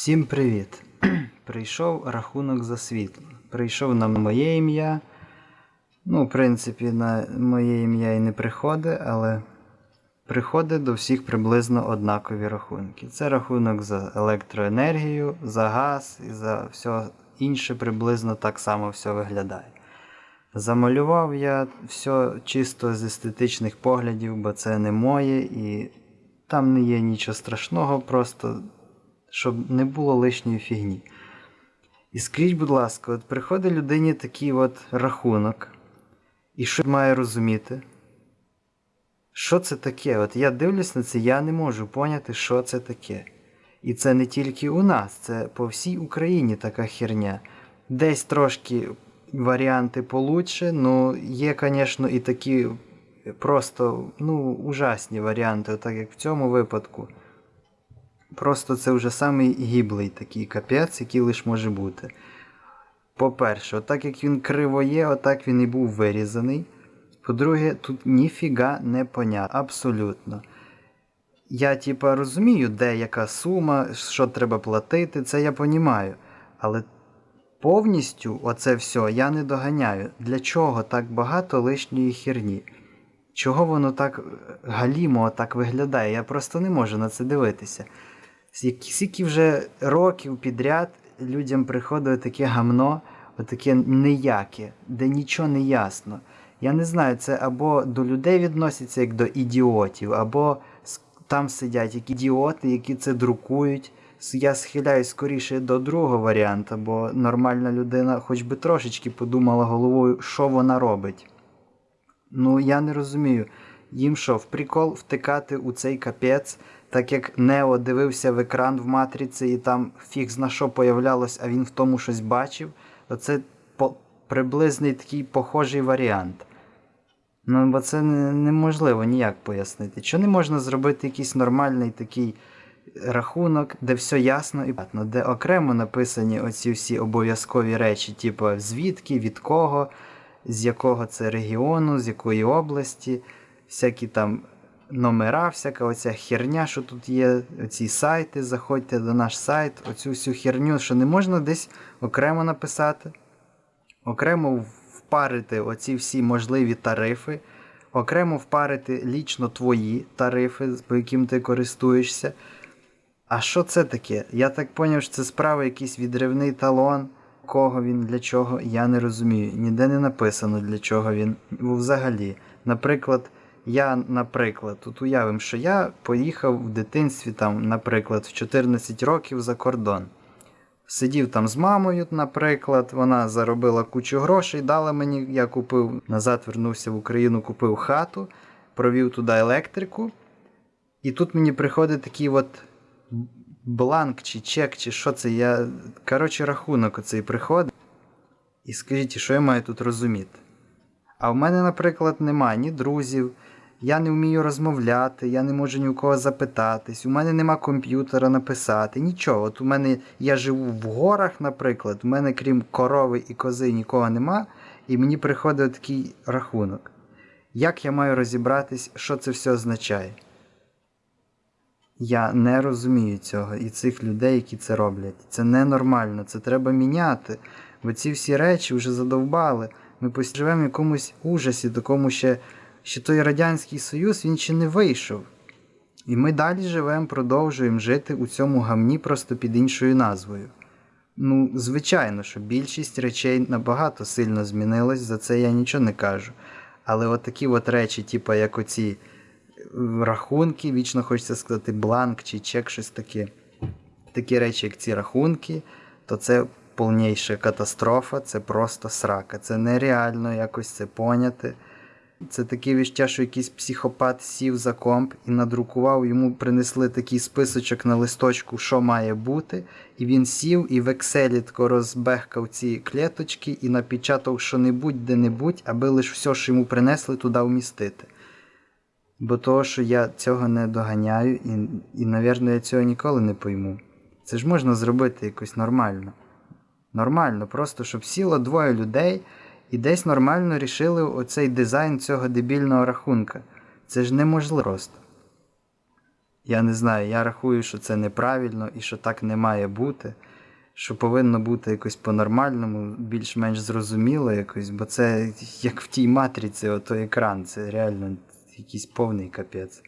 Всім привіт! Прийшов рахунок за світло. Прийшов на моє ім'я. Ну, в принципі, на моє ім'я і не приходить, але приходить до всіх приблизно однакові рахунки. Це рахунок за електроенергію, за газ і за все інше приблизно так само все виглядає. Замалював я все чисто з естетичних поглядів, бо це не моє і там не є нічого страшного, просто щоб не було лишньої фігні. І скажіть, будь ласка, от приходить людині такий от рахунок, і що має розуміти? Що це таке? От я дивлюсь на це, я не можу поняти, що це таке. І це не тільки у нас, це по всій Україні така херня. Десь трошки варіанти получше, ну є, звісно, і такі просто ну, ужасні варіанти, так як в цьому випадку. Просто це вже самий гіблий такий капець, який лише може бути. По-перше, отак як він криво є, отак він і був вирізаний. По-друге, тут ніфіга не понятно. Абсолютно. Я, типа, розумію, де яка сума, що треба платити, це я понімаю. Але повністю оце все я не доганяю. Для чого так багато лишньої херні? Чого воно так галімо так виглядає? Я просто не можу на це дивитися. Скільки вже років підряд людям приходить таке гамно, таке неяке, де нічого не ясно. Я не знаю, це або до людей відноситься як до ідіотів, або там сидять як ідіоти, які це друкують. Я схиляюсь скоріше до другого варіанту, бо нормальна людина хоч би трошечки подумала головою, що вона робить. Ну, я не розумію. Їм що, в прикол втикати у цей капець, так як Нео дивився в екран в матриці і там фіг зна що появлялось, а він в тому щось бачив, то це по приблизний такий похожий варіант. Ну, бо це неможливо ніяк пояснити. Що не можна зробити якийсь нормальний такий рахунок, де все ясно і понятно, де окремо написані оці всі обов'язкові речі, типу звідки, від кого, з якого це регіону, з якої області, всякі там номера, всяка оця херня, що тут є, оці сайти, заходьте до наш сайт, оцю всю херню, що не можна десь окремо написати, окремо впарити оці всі можливі тарифи, окремо впарити лічно твої тарифи, по яким ти користуєшся. А що це таке? Я так зрозумів, що це справа якийсь відривний талон. Кого він, для чого, я не розумію. Ніде не написано, для чого він взагалі. Наприклад, я, наприклад, тут уявимо, що я поїхав в дитинстві, там, наприклад, в 14 років за кордон. Сидів там з мамою, наприклад, вона заробила кучу грошей, дала мені, я купив, назад вернувся в Україну, купив хату, провів туди електрику. І тут мені приходить такий от бланк чи чек, чи що це. я, Коротше, рахунок оцей приходить. І скажіть, що я маю тут розуміти? А в мене, наприклад, немає ні друзів, я не вмію розмовляти, я не можу ні у кого запитатись, у мене нема комп'ютера написати, нічого. От у мене я живу в горах, наприклад, у мене крім корови і кози нікого нема, і мені приходить такий рахунок. Як я маю розібратись, що це все означає? Я не розумію цього і цих людей, які це роблять. Це ненормально, це треба міняти. Бо ці всі речі вже задовбали. Ми живемо в якомусь ужасі, такому ще, що той Радянський Союз він ще не вийшов. І ми далі живемо, продовжуємо жити у цьому гамні просто під іншою назвою. Ну, звичайно, що більшість речей набагато сильно змінилась, за це я нічого не кажу. Але от такі от речі, типу, як оці рахунки, вічно хочеться сказати бланк чи чек, щось таке. Такі речі, як ці рахунки, то це повніша катастрофа, це просто срака. Це нереально якось це поняти. Це таке віща, що якийсь психопат сів за комп і надрукував, йому принесли такий списочок на листочку, що має бути. І він сів і в Excel тако розбехкав ці клеточки і напечатав що-небудь де-небудь, аби лише все, що йому принесли, туди вмістити. Бо того, що я цього не доганяю, і, і, навірно, я цього ніколи не пойму. Це ж можна зробити якось нормально. Нормально, просто щоб сіло двоє людей і десь нормально рішили оцей дизайн цього дебільного рахунка. Це ж неможливо просто. Я не знаю, я рахую, що це неправильно і що так не має бути. Що повинно бути якось по-нормальному, більш-менш зрозуміло якось, бо це як в тій матриці, ото екран, це реально якийсь повний капець.